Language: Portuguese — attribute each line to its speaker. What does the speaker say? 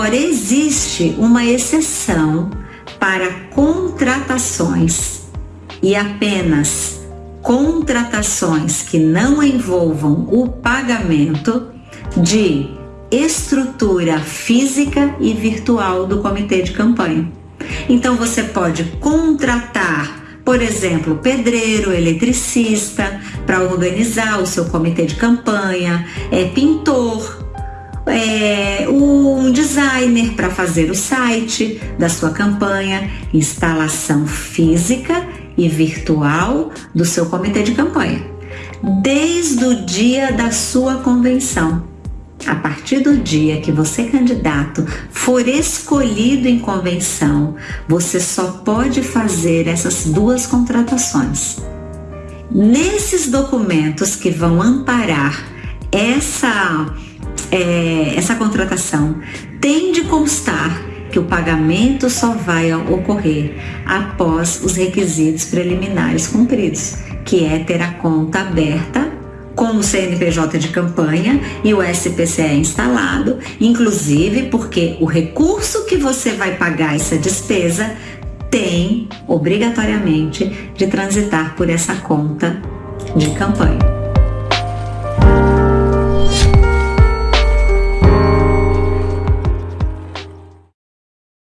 Speaker 1: Agora, existe uma exceção para contratações e apenas contratações que não envolvam o pagamento de estrutura física e virtual do comitê de campanha. Então você pode contratar, por exemplo, pedreiro, eletricista para organizar o seu comitê de campanha, é pintor, é, um designer para fazer o site da sua campanha, instalação física e virtual do seu comitê de campanha, desde o dia da sua convenção. A partir do dia que você, candidato, for escolhido em convenção, você só pode fazer essas duas contratações. Nesses documentos que vão amparar essa, é, essa contratação, pagamento só vai ocorrer após os requisitos preliminares cumpridos, que é ter a conta aberta com o CNPJ de campanha e o SPCE instalado, inclusive porque o recurso que você vai pagar essa despesa tem obrigatoriamente de transitar por essa conta de campanha.